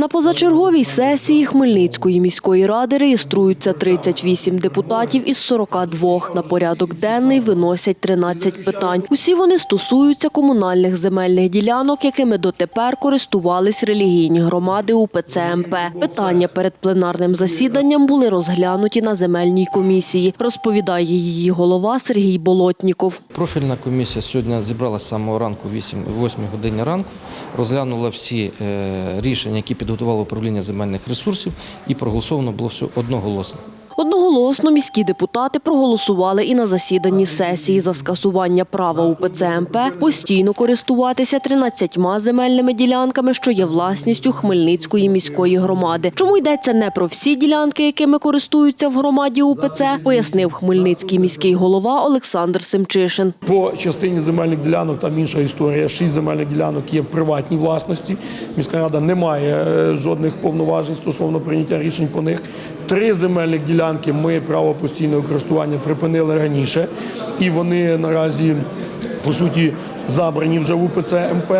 На позачерговій сесії Хмельницької міської ради реєструються 38 депутатів із 42. На порядок денний виносять 13 питань. Усі вони стосуються комунальних земельних ділянок, якими дотепер користувались релігійні громади УПЦ МП. Питання перед пленарним засіданням були розглянуті на земельній комісії, розповідає її голова Сергій Болотніков. Профільна комісія сьогодні зібралася самого ранку, 8, 8 годині ранку, розглянула всі е, рішення, які підготувало управління земельних ресурсів, і проголосовано було все одноголосно. Одноголосно міські депутати проголосували і на засіданні сесії за скасування права УПЦ МП постійно користуватися 13 земельними ділянками, що є власністю Хмельницької міської громади. Чому йдеться не про всі ділянки, якими користуються в громаді УПЦ, пояснив хмельницький міський голова Олександр Семчишин. По частині земельних ділянок там інша історія. Шість земельних ділянок є в приватній власності. Міська рада не має е, жодних повноважень стосовно прийняття рішень по них. Три земельних ділянки ми право постійного користування припинили раніше, і вони наразі по суті забрані вже в УПЦ МП.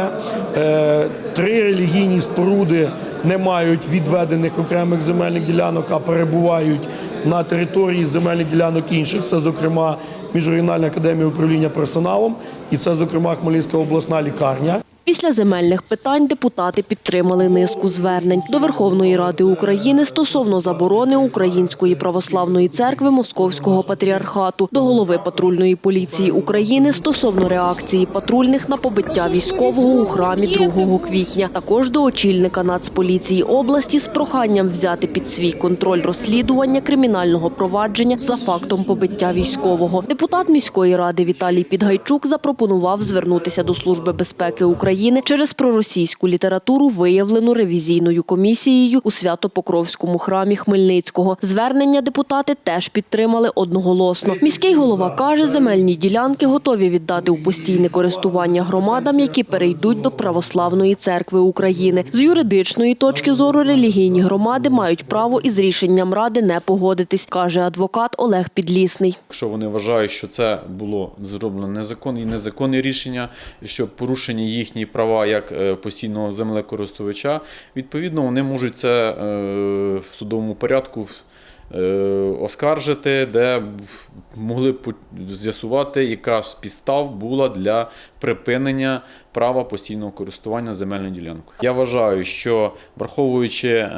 Е, Три релігійні споруди не мають відведених окремих земельних ділянок, а перебувають на території земельних ділянок інших. Це, зокрема, Міжрегіональна академія управління персоналом, і це, зокрема, Хмельницька обласна лікарня. Після земельних питань депутати підтримали низку звернень до Верховної Ради України стосовно заборони Української православної церкви Московського патріархату, до голови патрульної поліції України стосовно реакції патрульних на побиття військового у храмі 2 квітня. Також до очільника Нацполіції області з проханням взяти під свій контроль розслідування кримінального провадження за фактом побиття військового. Депутат міської ради Віталій Підгайчук запропонував звернутися до Служби безпеки України через проросійську літературу, виявлену ревізійною комісією у Свято-Покровському храмі Хмельницького. Звернення депутати теж підтримали одноголосно. Міський голова каже, земельні ділянки готові віддати у постійне користування громадам, які перейдуть до Православної церкви України. З юридичної точки зору релігійні громади мають право із рішенням ради не погодитись, каже адвокат Олег Підлісний. Якщо вони вважають, що це було зроблено незаконне і незаконне рішення, що порушені їхні права як е, постійного землекористувача, відповідно вони можуть це е, в судовому порядку е, оскаржити, де могли б з'ясувати, яка з підстав була для припинення права постійного користування земельною ділянкою. Я вважаю, що враховуючи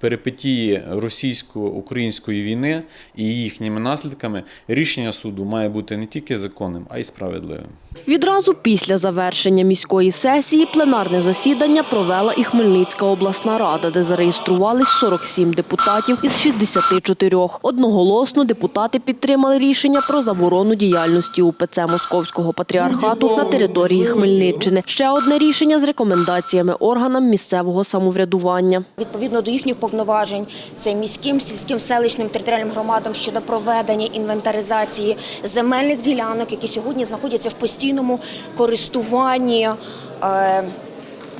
перипетії російсько-української війни і їхніми наслідками, рішення суду має бути не тільки законним, а й справедливим. Відразу після завершення міської сесії пленарне засідання провела і Хмельницька обласна рада, де зареєструвались 47 депутатів із 64. Одноголосно депутати підтримали рішення про заборону діяльності УПЦ Московського патріархату на території Хмельниччини. Ще одне рішення з рекомендаціями органам місцевого самоврядування. Відповідно до їхніх повноважень, це міським, сільським, селищним територіальним громадам щодо проведення інвентаризації земельних ділянок, які сьогодні знаходяться в постійному користуванні е,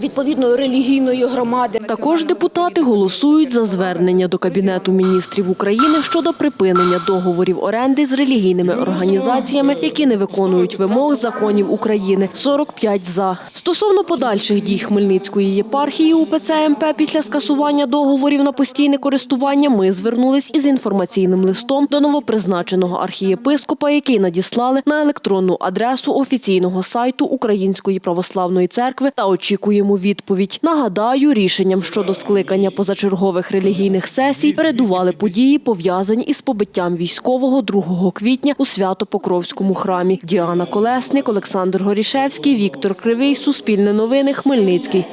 відповідної релігійної громади. Також депутати голосують за звернення до Кабінету міністрів України щодо припинення договорів оренди з релігійними організаціями, які не виконують вимог законів України. 45 за. Стосовно подальших дій Хмельницької єпархії УПЦ МП після скасування договорів на постійне користування ми звернулись із інформаційним листом до новопризначеного архієпископа, який надіслали на електронну адресу офіційного сайту Української православної церкви та очікуємо відповідь. Нагадаю, рішенням щодо скликання позачергових релігійних сесій передували події, пов'язані із побиттям військового 2 квітня у Свято-Покровському храмі. Діана Колесник, Олександр Горішевський, Віктор Кривий, Суспільне новини, Хмельницький.